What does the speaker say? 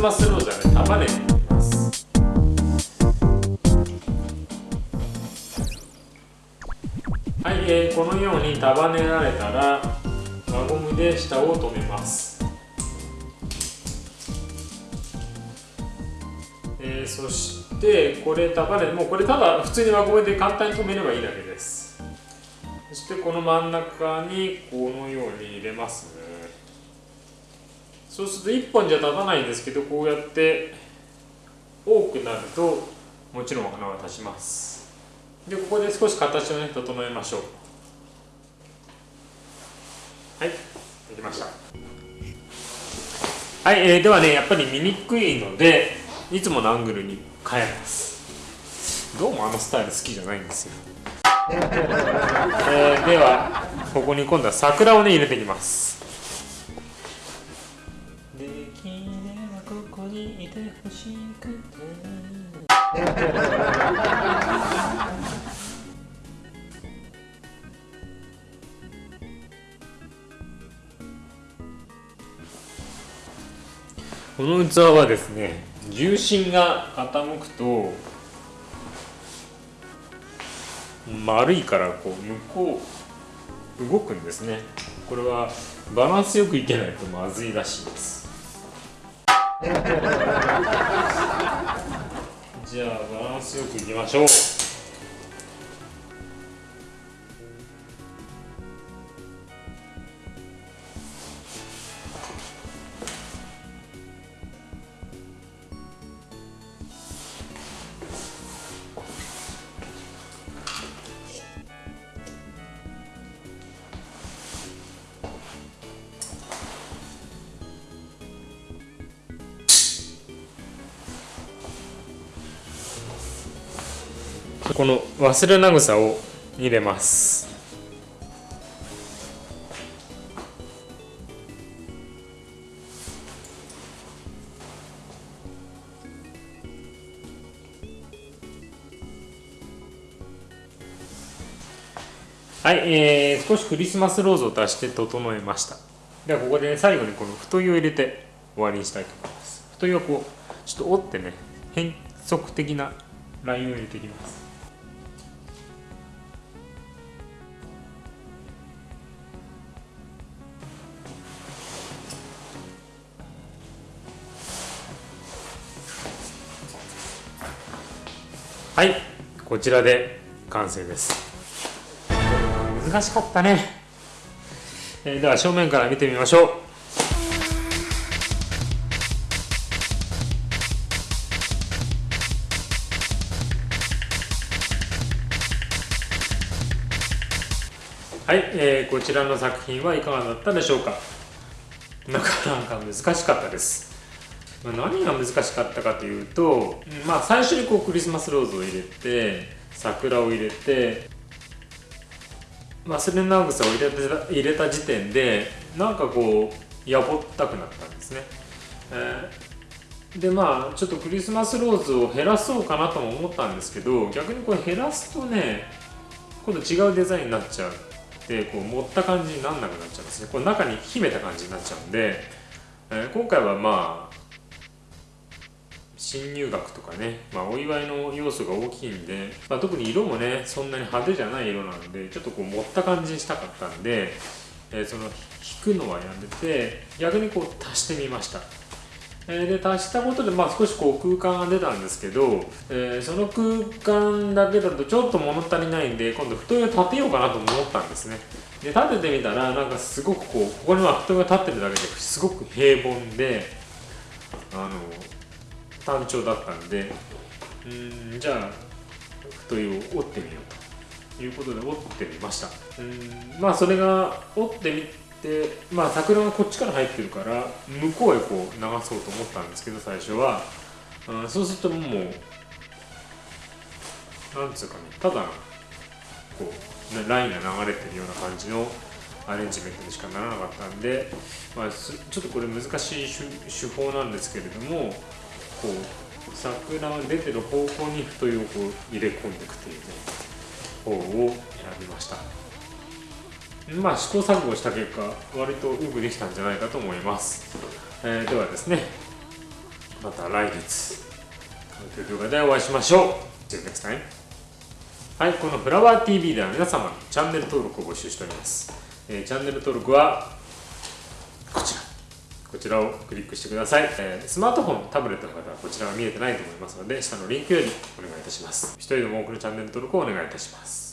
スマスローズはね束ねていきますはい、えー、このように束ねられたら輪ゴムで下を留めます、えー、そしてこれ束ねもうこれただ普通に輪ゴムで簡単に留めればいいだけです。そしてこの真ん中にこのように入れます。ねそうすると1本じゃ立たないんですけどこうやって多くなるともちろん花は立ちます。でここで少し形をね整えましょう。はいできました。はい、えー、ではねやっぱり見にくいのでいつものアングルに変えます。どうもあのスタイル好きじゃないんですよ。えー、ではここに今度は桜をね入れていきます。この器はですね重心が傾くと丸いからこう向こう動くんですね。これはバランスよくいけないとまずいらしいです。じゃあバランスよくいきましょう。この忘れな草を入れます。はい、えー、少しクリスマスローズを足して整えました。ではここで、ね、最後にこの太いを入れて終わりにしたいと思います。太いをこうちょっと折ってね変則的なラインを入れていきます。はいこちらで完成です。難しかったね、えー、では正面から見てみましょう。はい、えー、こちらの作品はいかがだったでしょうか。なかなか難しかったです。ま何が難しかったかというと、まあ、最初にこうクリスマスローズを入れて桜を入れて忘れな草を入れた入れた時点でなんかこうやぼったくなったんですね、えー、でまあちょっとクリスマスローズを減らそうかなとも思ったんですけど逆にこれ減らすとね今度違うデザインになっちゃうでこう持った感じになんなくなっちゃうんですね。これ中に秘めた感じになっちゃうんで、えー、今回はまあ新入学とかね、まあ、お祝いの要素が大きいんで、まあ、特に色もねそんなに派手じゃない色なんでちょっとこう持った感じにしたかったんで、えー、その引くのはやめて逆にこう足してみました、え、で足したことでまあ少しこう空間が出たんですけど、えー、その空間だけだとちょっと物足りないんで今度太いを立てようかなと思ったんですね。で立ててみたらなんかすごくこうここには太いが立ってるだけですごく平凡であの単調だったんでうんじゃあ太いを折ってみようということで折ってみました。うん。まあそれが折ってみてまあ桜がこっちから入ってるから向こうへこう流そうと思ったんですけど最初は、うん、そうするともうなんつうかねただこうラインが流れてるような感じのアレンジメントにしかならなかったんで、まあ、ちょっとこれ難しい手法なんですけれどもこう桜が出てる方向に太いをこう入れ込んでいくというね方を選びました。まあ試行錯誤した結果割とよくできたんじゃないかと思います、えー、ではですねまた来月という動画でお会いしましょう。See you next time はいこのフラワー TV では皆様のチャンネル登録を募集しております、えーチャンネル登録はこちらをクリックしてください、えースマートフォン、タブレットの方はこちらは見えてないと思いますので下のリンクよりお願いいたします。一人でも多くのチャンネル登録をお願いいたします。